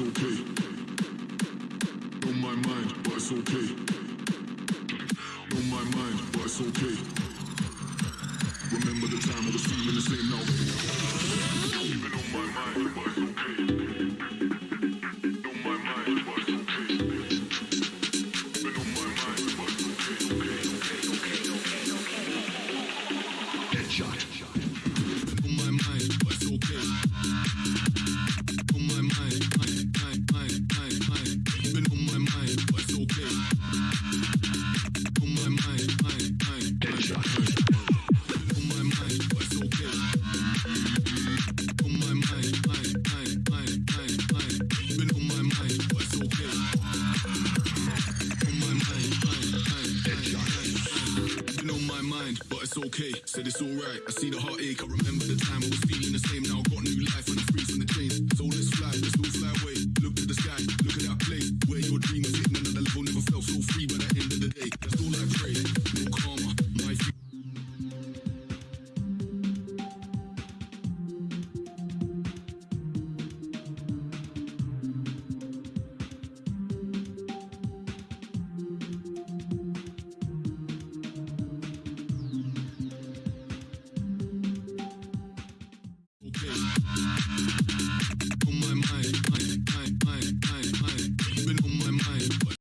it's okay. On my mind, but it's okay. On my mind, but it's okay. Remember the time I was feeling the same now. Even on my mind, but it's okay. On. Mind, but it's okay. Said it's alright. I see the heartache. I remember the time I was feeling the same now.